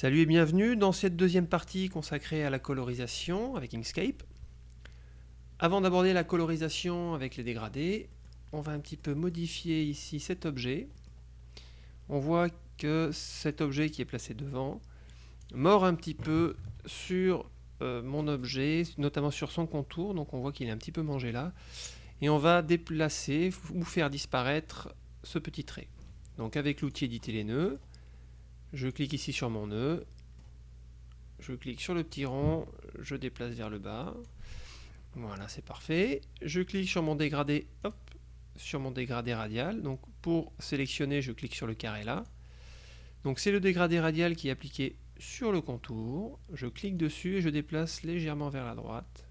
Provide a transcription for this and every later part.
Salut et bienvenue dans cette deuxième partie consacrée à la colorisation avec Inkscape. Avant d'aborder la colorisation avec les dégradés, on va un petit peu modifier ici cet objet. On voit que cet objet qui est placé devant mord un petit peu sur euh, mon objet, notamment sur son contour, donc on voit qu'il est un petit peu mangé là. Et on va déplacer ou faire disparaître ce petit trait. Donc avec l'outil éditer les nœuds, je clique ici sur mon nœud, je clique sur le petit rond, je déplace vers le bas. Voilà, c'est parfait. Je clique sur mon dégradé, hop, sur mon dégradé radial. Donc pour sélectionner, je clique sur le carré là. Donc c'est le dégradé radial qui est appliqué sur le contour. Je clique dessus et je déplace légèrement vers la droite,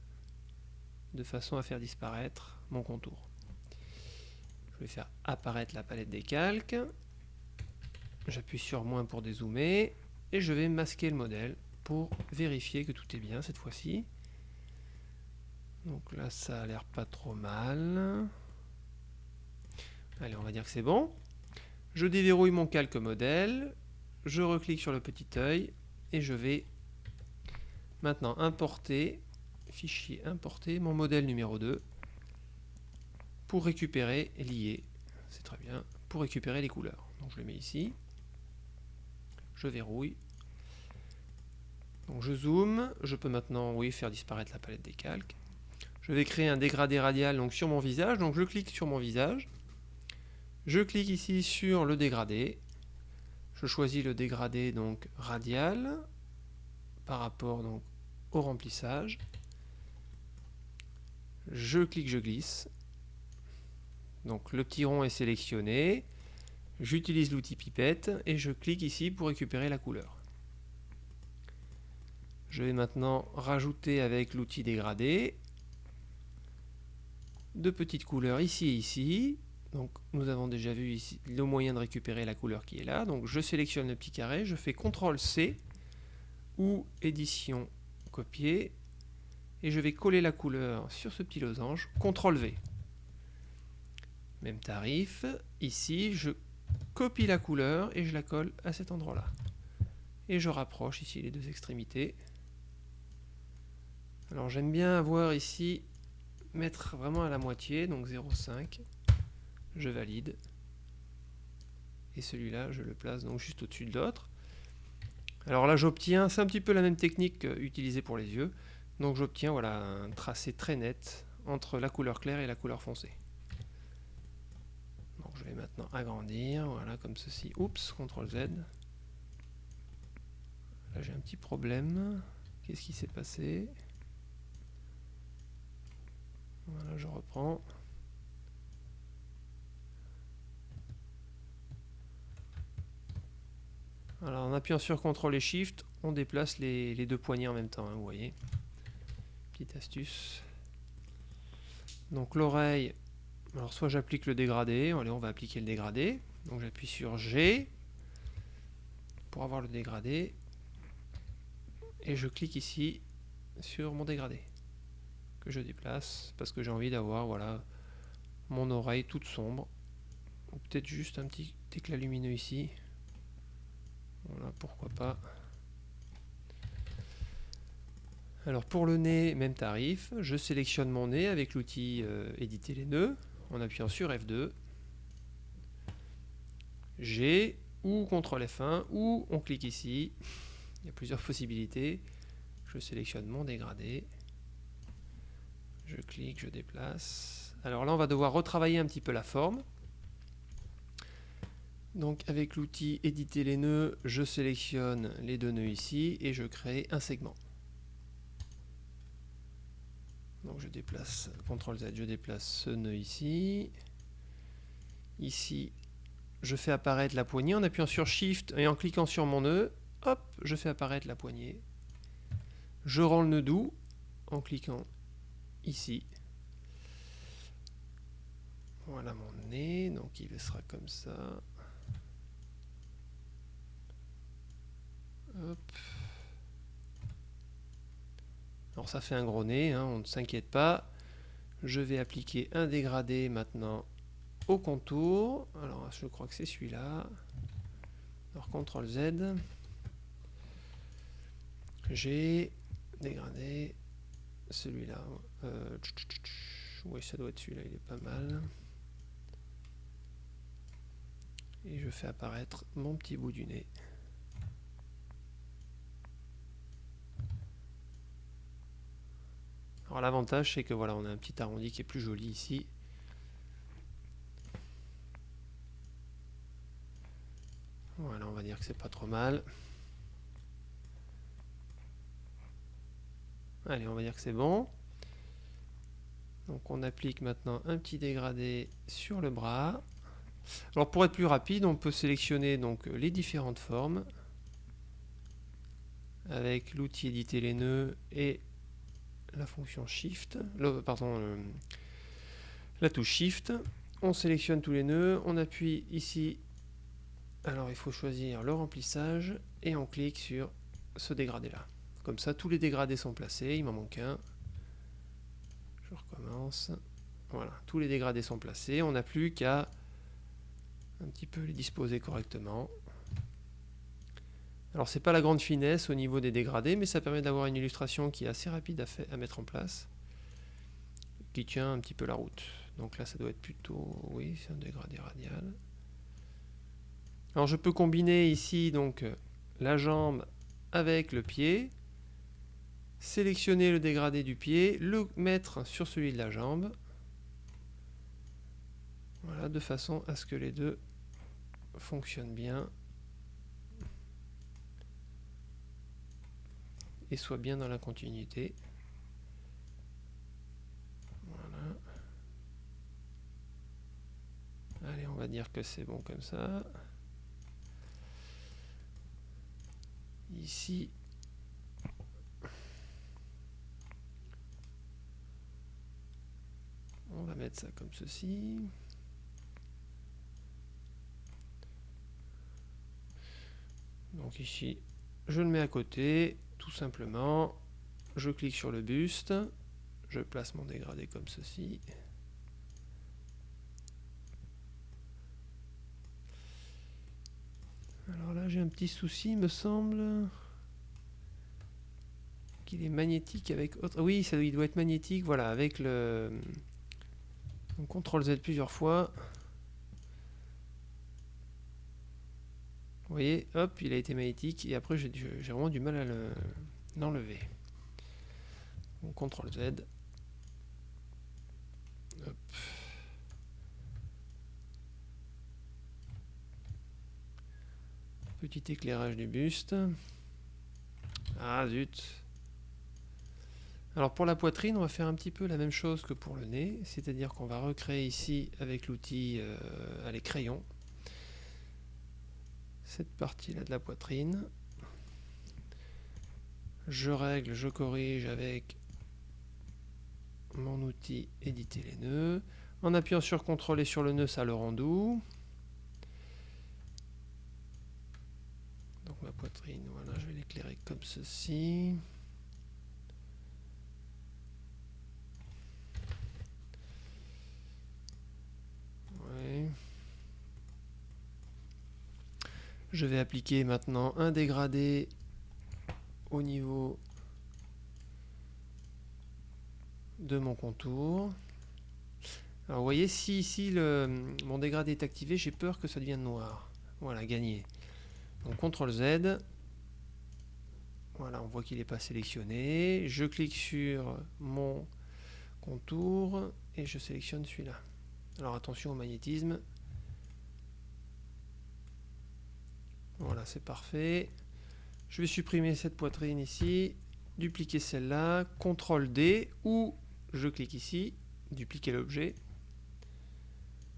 de façon à faire disparaître mon contour. Je vais faire apparaître la palette des calques. J'appuie sur moins pour dézoomer et je vais masquer le modèle pour vérifier que tout est bien cette fois-ci. Donc là, ça a l'air pas trop mal. Allez, on va dire que c'est bon. Je déverrouille mon calque modèle, je reclique sur le petit œil et je vais maintenant importer, fichier importer, mon modèle numéro 2 pour récupérer lier, c'est très bien, pour récupérer les couleurs. Donc je le mets ici je verrouille. Je zoome, je peux maintenant oui, faire disparaître la palette des calques. Je vais créer un dégradé radial sur mon visage, donc je clique sur mon visage. Je clique ici sur le dégradé. Je choisis le dégradé donc radial par rapport au remplissage. Je clique, je glisse. Donc le petit rond est sélectionné. J'utilise l'outil pipette et je clique ici pour récupérer la couleur. Je vais maintenant rajouter avec l'outil dégradé deux petites couleurs ici et ici. Donc nous avons déjà vu ici le moyen de récupérer la couleur qui est là. Donc je sélectionne le petit carré, je fais CTRL C ou édition copier et je vais coller la couleur sur ce petit losange, CTRL V. Même tarif, ici je copie la couleur et je la colle à cet endroit-là. Et je rapproche ici les deux extrémités. Alors j'aime bien avoir ici, mettre vraiment à la moitié, donc 0,5. Je valide. Et celui-là, je le place donc juste au-dessus de l'autre. Alors là, j'obtiens, c'est un petit peu la même technique utilisée pour les yeux. Donc j'obtiens voilà, un tracé très net entre la couleur claire et la couleur foncée vais maintenant agrandir, voilà, comme ceci. Oups, CTRL Z. Là, j'ai un petit problème. Qu'est-ce qui s'est passé? Voilà, je reprends. Alors, en appuyant sur CTRL et SHIFT, on déplace les, deux poignées en même temps, hein, vous voyez. Petite astuce. Donc l'oreille, alors soit j'applique le dégradé, allez on va appliquer le dégradé, donc j'appuie sur G pour avoir le dégradé, et je clique ici sur mon dégradé, que je déplace, parce que j'ai envie d'avoir voilà mon oreille toute sombre, ou peut-être juste un petit éclat lumineux ici, voilà pourquoi pas. Alors pour le nez, même tarif, je sélectionne mon nez avec l'outil euh, éditer les nœuds, en appuyant sur F2, G ou CTRL F1 ou on clique ici. Il y a plusieurs possibilités. Je sélectionne mon dégradé. Je clique, je déplace. Alors là, on va devoir retravailler un petit peu la forme. Donc avec l'outil éditer les nœuds, je sélectionne les deux nœuds ici et je crée un segment. Donc je déplace, CTRL Z, je déplace ce nœud ici. Ici, je fais apparaître la poignée en appuyant sur Shift et en cliquant sur mon nœud. Hop, je fais apparaître la poignée. Je rends le nœud doux en cliquant ici. Voilà mon nez, donc il sera comme ça. Hop. Alors ça fait un gros nez, hein, on ne s'inquiète pas. Je vais appliquer un dégradé maintenant au contour. Alors je crois que c'est celui-là. Alors CTRL Z. j'ai dégradé celui-là. Euh, oui, ça doit être celui-là, il est pas mal. Et je fais apparaître mon petit bout du nez. Alors l'avantage c'est que voilà, on a un petit arrondi qui est plus joli ici. Voilà, on va dire que c'est pas trop mal. Allez, on va dire que c'est bon. Donc on applique maintenant un petit dégradé sur le bras. Alors pour être plus rapide, on peut sélectionner donc les différentes formes avec l'outil éditer les nœuds et la fonction Shift, la touche Shift. On sélectionne tous les nœuds, on appuie ici. Alors il faut choisir le remplissage et on clique sur ce dégradé là. Comme ça, tous les dégradés sont placés. Il m'en manque un. Je recommence. Voilà, tous les dégradés sont placés. On n'a plus qu'à un petit peu les disposer correctement. Alors c'est pas la grande finesse au niveau des dégradés, mais ça permet d'avoir une illustration qui est assez rapide à, mettre en place, qui tient un petit peu la route. Donc là ça doit être plutôt, oui, c'est un dégradé radial. Alors je peux combiner ici donc la jambe avec le pied, sélectionner le dégradé du pied, le mettre sur celui de la jambe, voilà, de façon à ce que les deux fonctionnent bien et soit bien dans la continuité. Voilà. Allez, on va dire que c'est bon comme ça. Ici, on va mettre ça comme ceci. Donc ici, je le mets à côté tout simplement, je clique sur le buste, je place mon dégradé comme ceci. Alors là j'ai un petit souci, me semble qu'il est magnétique avec autre... Oui, ça, il doit être magnétique, voilà, avec le... On contrôle Z plusieurs fois. Vous voyez, hop, il a été magnétique et après j'ai vraiment du mal à l'enlever. CTRL Z. Petit éclairage du buste. Ah zut. Alors pour la poitrine, on va faire un petit peu la même chose que pour le nez, c'est-à-dire qu'on va recréer ici avec l'outil euh, les crayons cette partie-là de la poitrine. Je règle, je corrige avec mon outil éditer les nœuds. En appuyant sur CTRL et sur le nœud, ça le rend doux. Donc ma poitrine, voilà, je vais l'éclairer comme ceci. Je vais appliquer maintenant un dégradé au niveau de mon contour. Alors vous voyez, si ici mon dégradé est activé, j'ai peur que ça devienne noir. Voilà, gagné. Donc CTRL Z. Voilà, on voit qu'il n'est pas sélectionné. Je clique sur mon contour et je sélectionne celui-là. Alors attention au magnétisme. Voilà, c'est parfait. Je vais supprimer cette poitrine ici, dupliquer celle-là, CTRL D, ou je clique ici, dupliquer l'objet.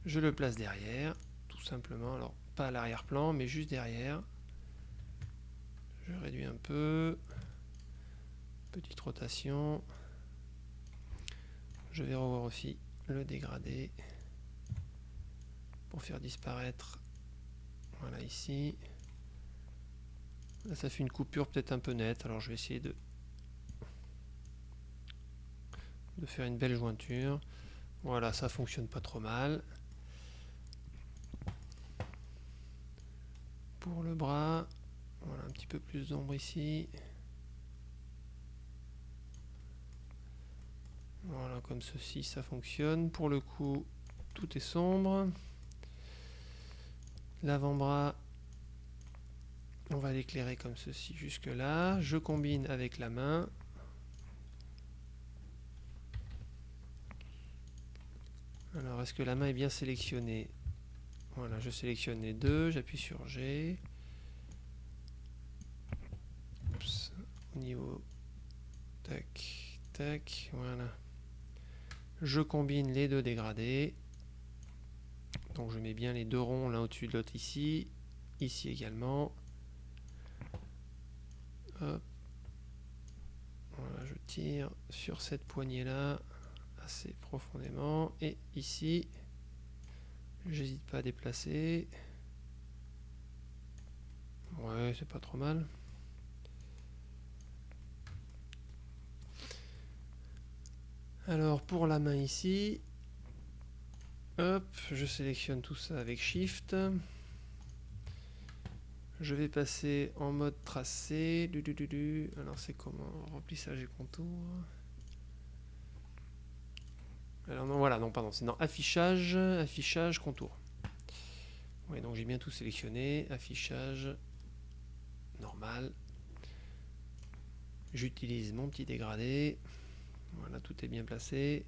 Je le place derrière, tout simplement. Alors, pas à l'arrière-plan, mais juste derrière. Je réduis un peu. Petite rotation. Je vais revoir aussi le dégradé pour faire disparaître voilà ici ça fait une coupure peut-être un peu nette, alors je vais essayer de, de faire une belle jointure. Voilà, ça fonctionne pas trop mal. Pour le bras, voilà un petit peu plus d'ombre ici. Voilà, comme ceci, ça fonctionne. Pour le coup, tout est sombre. L'avant-bras, on va l'éclairer comme ceci jusque là. Je combine avec la main. Alors, est-ce que la main est bien sélectionnée? Voilà, je sélectionne les deux, j'appuie sur G. au niveau... Tac, tac, voilà. Je combine les deux dégradés. Donc je mets bien les deux ronds l'un au-dessus de l'autre ici. Ici également. Voilà, je tire sur cette poignée là assez profondément. Et ici, j'hésite pas à déplacer. Ouais, c'est pas trop mal. Alors pour la main ici, hop, je sélectionne tout ça avec Shift. Je vais passer en mode tracé. Alors c'est comment Remplissage et contour. Alors non, voilà, non, pardon, c'est dans affichage, affichage, contour. Oui, donc j'ai bien tout sélectionné. Affichage, normal. J'utilise mon petit dégradé. Voilà, tout est bien placé.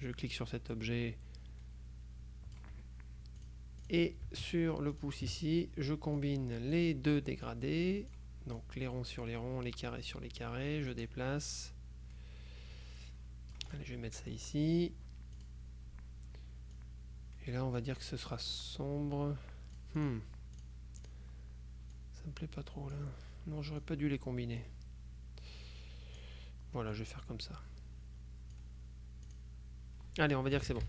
Je clique sur cet objet et sur le pouce ici, je combine les deux dégradés. Donc les ronds sur les ronds, les carrés sur les carrés. Je déplace. Allez, je vais mettre ça ici. Et là, on va dire que ce sera sombre. Hmm. Ça me plaît pas trop là. Non, j'aurais pas dû les combiner. Voilà, je vais faire comme ça. Allez, on va dire que c'est bon.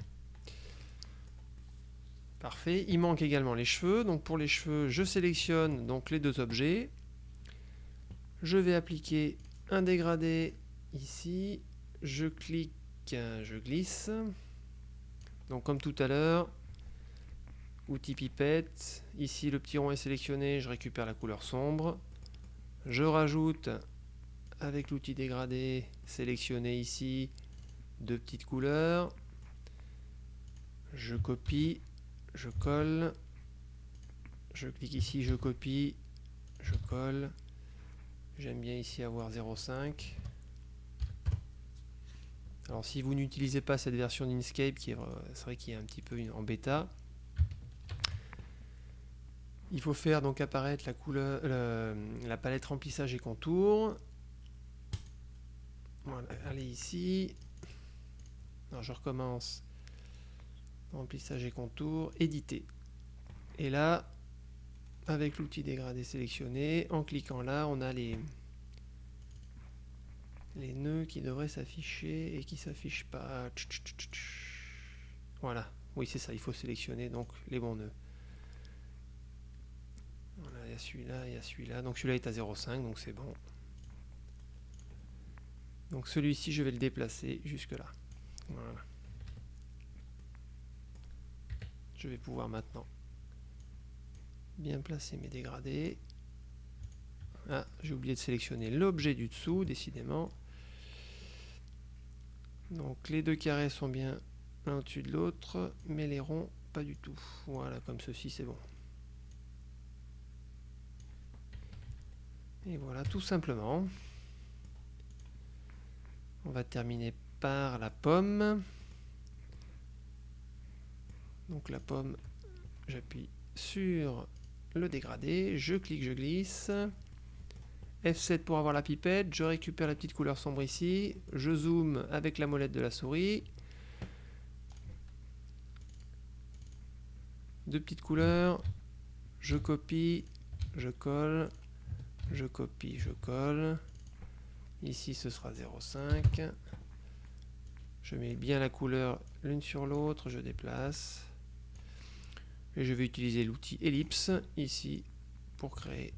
Parfait. Il manque également les cheveux. Donc pour les cheveux, je sélectionne donc les deux objets. Je vais appliquer un dégradé ici. Je clique, je glisse. Donc comme tout à l'heure, outil pipette. Ici le petit rond est sélectionné, je récupère la couleur sombre. Je rajoute avec l'outil dégradé sélectionné ici deux petites couleurs. Je copie, je colle. Je clique ici, je copie, je colle. J'aime bien ici avoir 0,5. Alors si vous n'utilisez pas cette version d'Inkscape, qui est, c'est vrai qu'il est un petit peu en bêta, il faut faire donc apparaître la couleur, la palette remplissage et contour. Voilà, allez ici. Alors je recommence. Remplissage et contour, éditer. Et là, avec l'outil dégradé sélectionné, en cliquant là, on a les, les nœuds qui devraient s'afficher et qui s'affichent pas. Voilà, oui c'est ça, il faut sélectionner donc les bons nœuds. Voilà, il y a celui-là, il y a celui-là. Donc celui-là est à 0,5, donc c'est bon. Donc celui-ci, je vais le déplacer jusque là. Voilà. Je vais pouvoir maintenant bien placer mes dégradés. Ah, j'ai oublié de sélectionner l'objet du dessous, décidément. Donc les deux carrés sont bien l'un au-dessus de l'autre, mais les ronds pas du tout. Voilà, comme ceci c'est bon. Et voilà, tout simplement. On va terminer par la pomme. Donc la pomme, j'appuie sur le dégradé, je clique, je glisse. F7 pour avoir la pipette, je récupère la petite couleur sombre ici, je zoome avec la molette de la souris. Deux petites couleurs, je copie, je colle, je copie, je colle. Ici ce sera 0,5. Je mets bien la couleur l'une sur l'autre, je déplace. Et je vais utiliser l'outil ellipse ici pour créer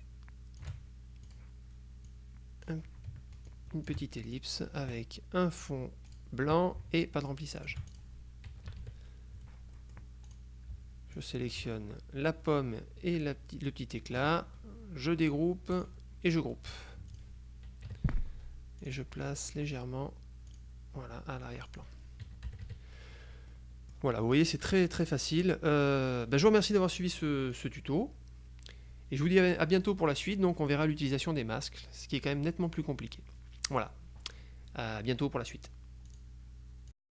une petite ellipse avec un fond blanc et pas de remplissage. Je sélectionne la pomme et le petit éclat, je dégroupe et je groupe. Et je place légèrement à l'arrière-plan. Voilà, vous voyez, c'est très très facile. Euh, ben, je vous remercie d'avoir suivi ce, ce, tuto. Et je vous dis à bientôt pour la suite. Donc on verra l'utilisation des masques, ce qui est quand même nettement plus compliqué. Voilà. À bientôt pour la suite.